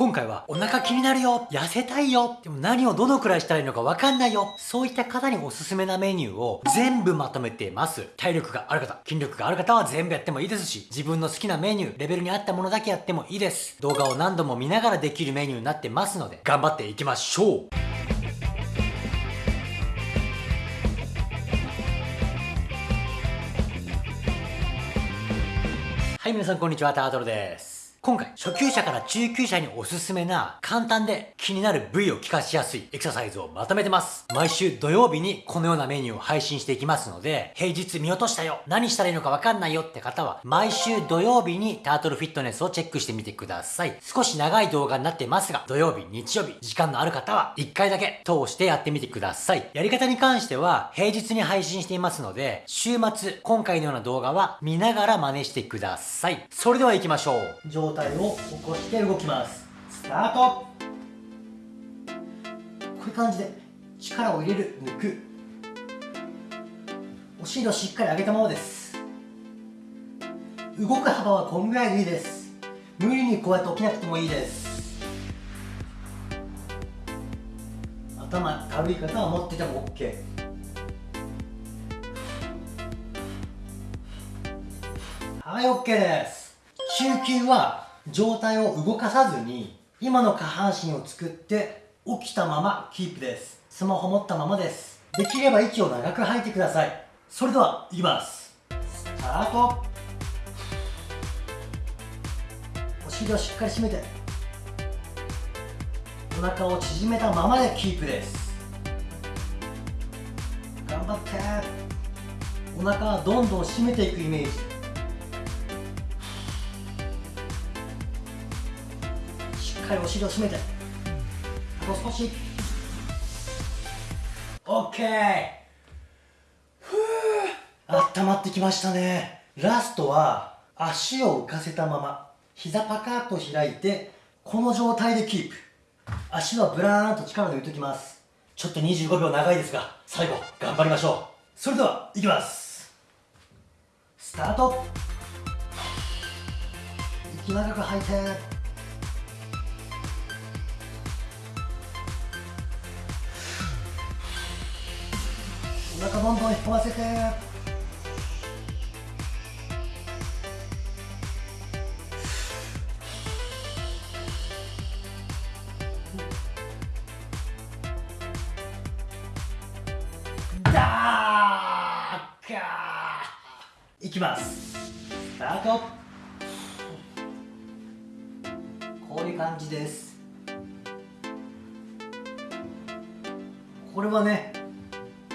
今回はお腹気になるよ痩せたいよでも何をどのくらいしたらいいのかわかんないよそういった方におすすめなメニューを全部まとめています。体力がある方筋力がある方は全部やってもいいですし自分の好きなメニューレベルに合ったものだけやってもいいです。動画を何度も見ながらできるメニューになってますので頑張っていきましょう。はい皆さんこんにちはタートルです。今回、初級者から中級者におすすめな、簡単で気になる部位を効かしやすいエクササイズをまとめてます。毎週土曜日にこのようなメニューを配信していきますので、平日見落としたよ何したらいいのかわかんないよって方は、毎週土曜日にタートルフィットネスをチェックしてみてください。少し長い動画になってますが、土曜日、日曜日、時間のある方は、1回だけ通してやってみてください。やり方に関しては、平日に配信していますので、週末、今回のような動画は見ながら真似してください。それでは行きましょう。状態を起ここして動きます。スタート。こういう感じで力を入れる抜く。お尻をしっかり上げたままです。動く幅はこんぐらいでいいです。無理にこうやって起きなくてもいいです。頭軽い方は持ってても OK はい OK です。中級は状態を動かさずに今の下半身を作って起きたままキープです。スマホ持ったままです。できれば息を長く吐いてください。それではいきます。スタート。お尻をしっかり締めてお腹を縮めたままでキープです。頑張って。お腹はどんどん締めていくイメージ。かりお尻を締めて。あと少し。OK ふう温まってきましたね。ラストは足を浮かせたまま。膝パカッと開いてこの状態でキープ。足はブラーンと力抜いておきます。ちょっと25秒長いですが最後頑張りましょう。それではいきます。スタート。息長く吐いて。お腹どんどん引っ込ませて。だーかいきます。スタート。こういう感じです。これはね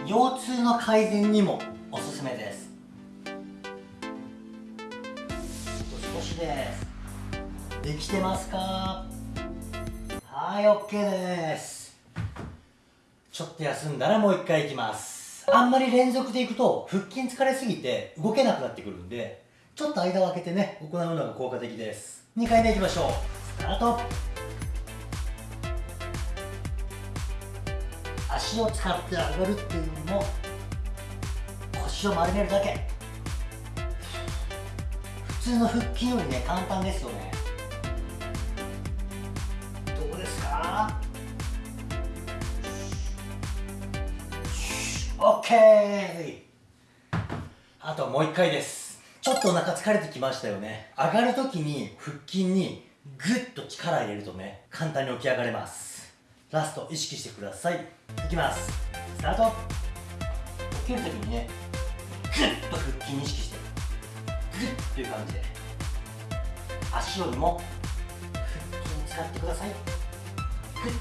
腰痛の改善にもおすすめです。少しです。できてますか？はい OK です。ちょっと休んだらもう一回いきます。あんまり連続でいくと腹筋疲れすぎて動けなくなってくるんでちょっと間を空けてね行うのが効果的です。2回目いきましょう。スタート。足を使って上がるっていうのも腰を丸めるだけ。普通の腹筋よりね簡単ですよね。どうですか？OK あともう一回です。ちょっとお腹疲れてきましたよね。上がるときに腹筋にグッと力入れるとね簡単に起き上がれます。ラスト意識してください。いきます。スタート。起きるときにねグッと腹筋意識して。グッという感じで。足よりも腹筋使ってください。グッ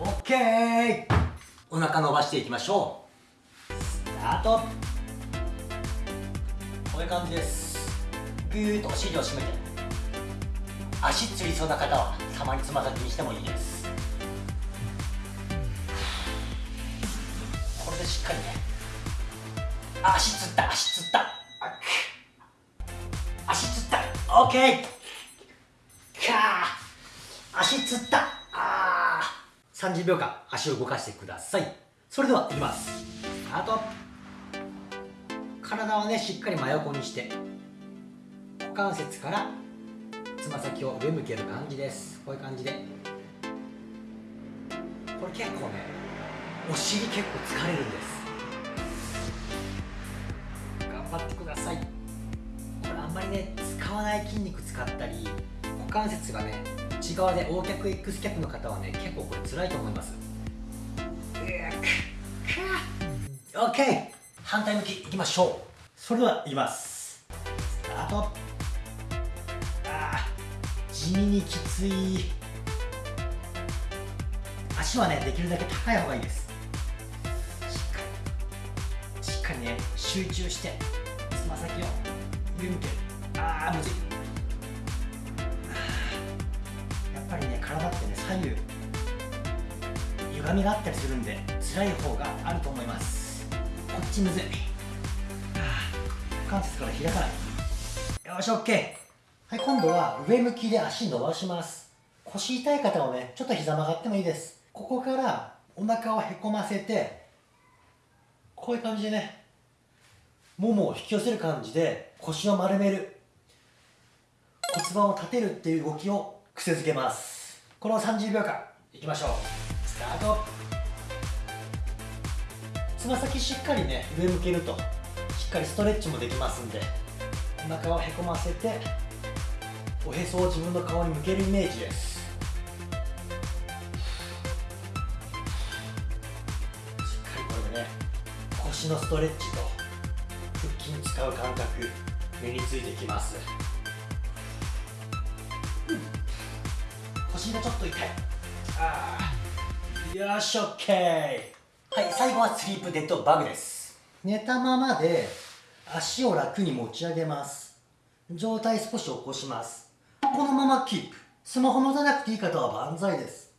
オッケーお腹伸ばしていきましょうスタートこういう感じですぐーっとお尻を締めて。足つりそうな方はた。まにつま先にしてもいいですこれでしっかりね足つった。足つった。足つった。OK か足つった。あ30秒間足を動かしてください。それではいきます。スタート。体をねしっかり真横にして股関節からつま先を上向ける感じです。こういう感じで。これ結構ねお尻結構疲れるんです。頑張ってください。これあんまりね使わない筋肉使ったり股関節がね内側で O 脚 X 脚の方はね結構これ辛いと思います。オッケー反対向きいきましょう。それではいきます。スタート。あー地味にきつい。足はねできるだけ高い方がいいです。しっかり。しっかりね集中してつま先を上向ける。あーむずい。やっぱりね体ってね左右歪みがあったりするんで辛い方があると思います。ちむずい。股関節から開かない。よし OK はい今度は上向きで足伸ばします。腰痛い方はねちょっと膝曲がってもいいです。ここからお腹をへこませてこういう感じでねももを引き寄せる感じで腰を丸める。骨盤を立てるっていう動きを癖づけます。これを30秒間いきましょう。スタート。つま先しっかりね上向けるとしっかりストレッチもできますんでお腹をへこませておへそを自分の顔に向けるイメージです。しっかりこれでね腰のストレッチと腹筋使う感覚身についてきます、うん、腰がちょっと痛い。ああよし OK はい最後はスリープデッドバグです。寝たままで足を楽に持ち上げます。上体少し起こします。このままキープ。スマホ持たなくていい方は万歳です。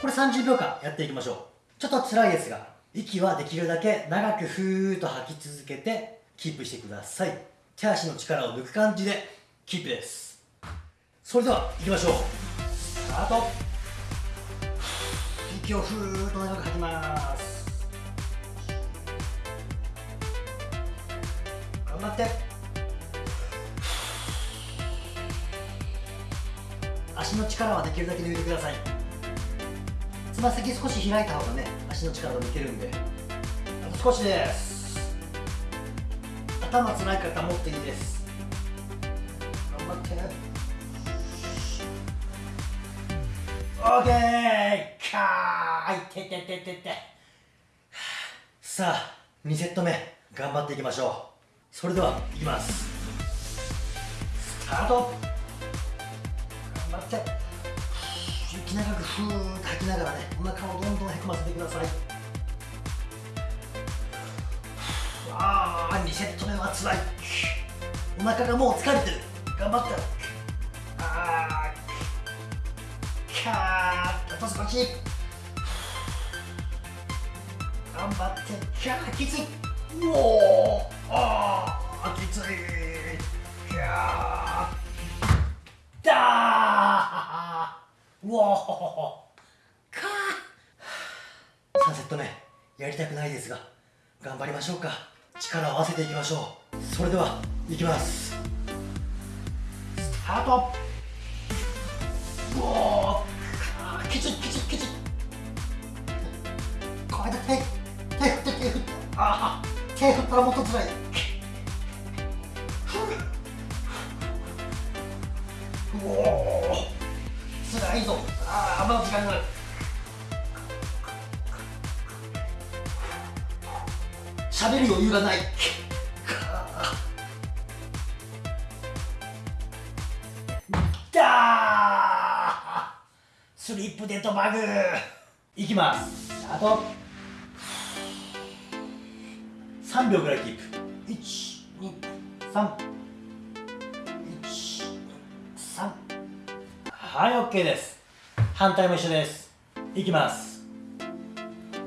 これ30秒間やっていきましょう。ちょっと辛いですが息はできるだけ長くふーっと吐き続けてキープしてください。手足の力を抜く感じでキープです。それでは行きましょう。スタート。息をふーっと長く吐きます。張って。足の力はできるだけ抜いてください。つま先少し開いた方がね足の力が抜けるんで。あと少しです。頭つらい方持っていいです。頑張って。オーケーかーい。ててててて。さあ2セット目頑張っていきましょう。それではいきます。スタート。頑張って。息長くふーっと吐きながらねお腹をどんどんへこませてください。ああ2セット目はつらい。お腹がもう疲れてる。頑張って。あーキャー。あと少し頑張って。キャーきついう。おーあきついキャーだーうおーかー3セット目やりたくないですが頑張りましょうか力を合わせていきましょうそれではい。きますスタートうおーきついきついきついこれだ手手振って手振ってああ手振ったらもっとつらい。おおつらい。ぞああまだ時間がある喋る余裕がない。だスリップデッドバグいきます。スタート3秒ぐらいキープ。123はい OK です。反対も一緒です。いきます。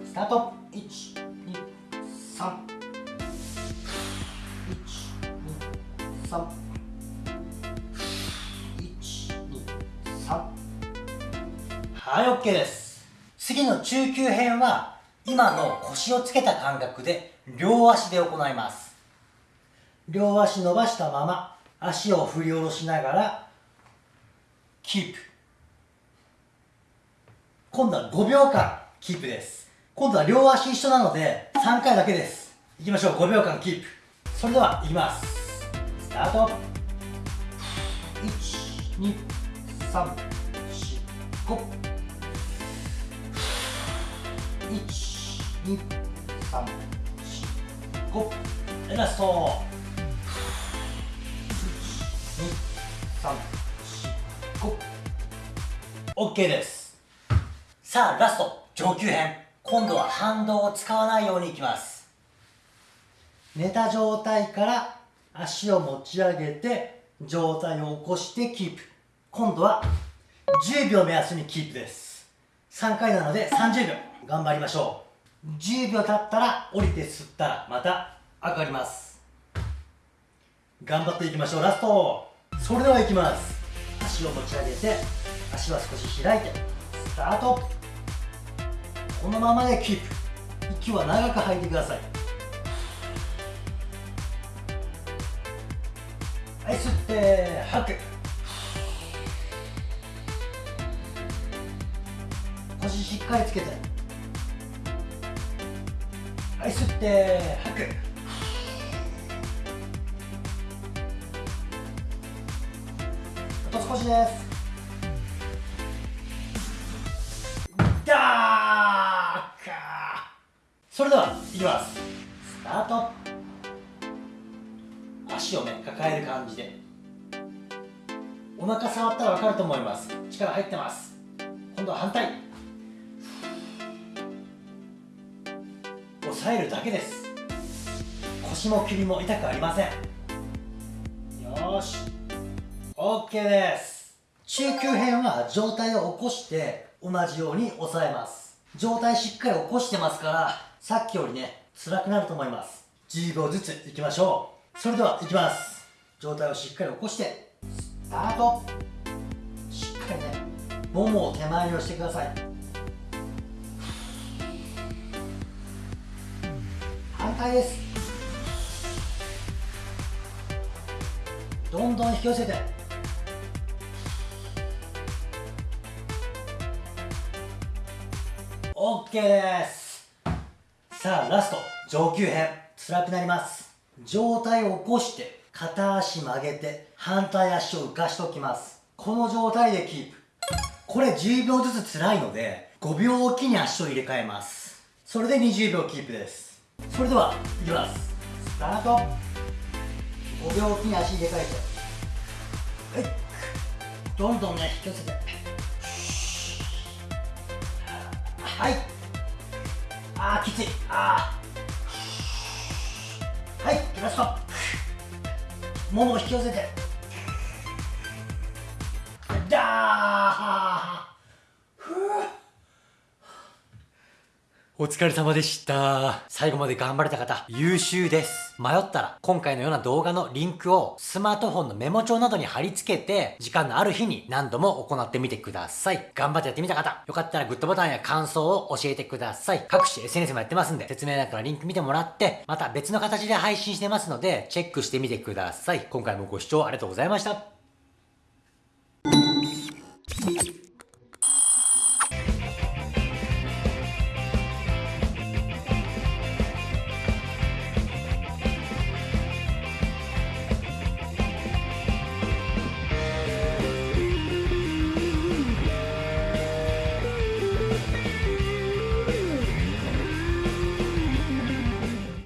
スタート。123 123 123はい OK です。次の中級編は今の腰をつけた感覚で両足で行います。両足伸ばしたまま足を振り下ろしながらキープ今度は5秒間キープです。今度は両足一緒なので3回だけです。いきましょう。5秒間キープそれではいきます。スタート。12345 1 2 3 4 5ラスト1 2 3 4 5 OK です。さあラスト上級編。今度は反動を使わないようにいきます。寝た状態から足を持ち上げて上体を起こしてキープ。今度は10秒目安にキープです。3回なので30秒。頑張りましょう。10秒経ったら降りて吸ったらまた上がります。頑張っていきましょう。ラスト。それではいきます。足を持ち上げて足は少し開いてスタート。このままでキープ。息は長く吐いてください。はい吸って吐く。腰しっかりつけて。はい吸って吐く。少しです。だーかそれではいきますスタート足をね抱える感じでお腹触ったら分かると思います力入ってます今度は反対抑えるだけです腰も首も痛くありませんよし。OK です。中級編は上体を起こして同じように押さえます。上体しっかり起こしてますからさっきよりね辛くなると思います。10秒ずついきましょう。それではいきます。上体をしっかり起こしてスタート。しっかりねももを手前に押してください。反対です。どんどん引き寄せて。OK です。さあラスト上級編。辛くなります。上体を起こして片足曲げて反対足を浮かしておきます。この状態でキープ。これ10秒ずつ辛いので5秒おきに足を入れ替えます。それで20秒キープです。それではいきます。スタート。5秒おきに足入れ替えて。はい。どんどんね引き寄せて。はい。あーきついあー。はいラストももを引き寄せて。だー。お疲れ様でした。最後まで頑張れた方、優秀です。迷ったら、今回のような動画のリンクをスマートフォンのメモ帳などに貼り付けて、時間のある日に何度も行ってみてください。頑張ってやってみた方、よかったらグッドボタンや感想を教えてください。各種 SNS もやってますんで、説明欄からリンク見てもらって、また別の形で配信してますので、チェックしてみてください。今回もご視聴ありがとうございました。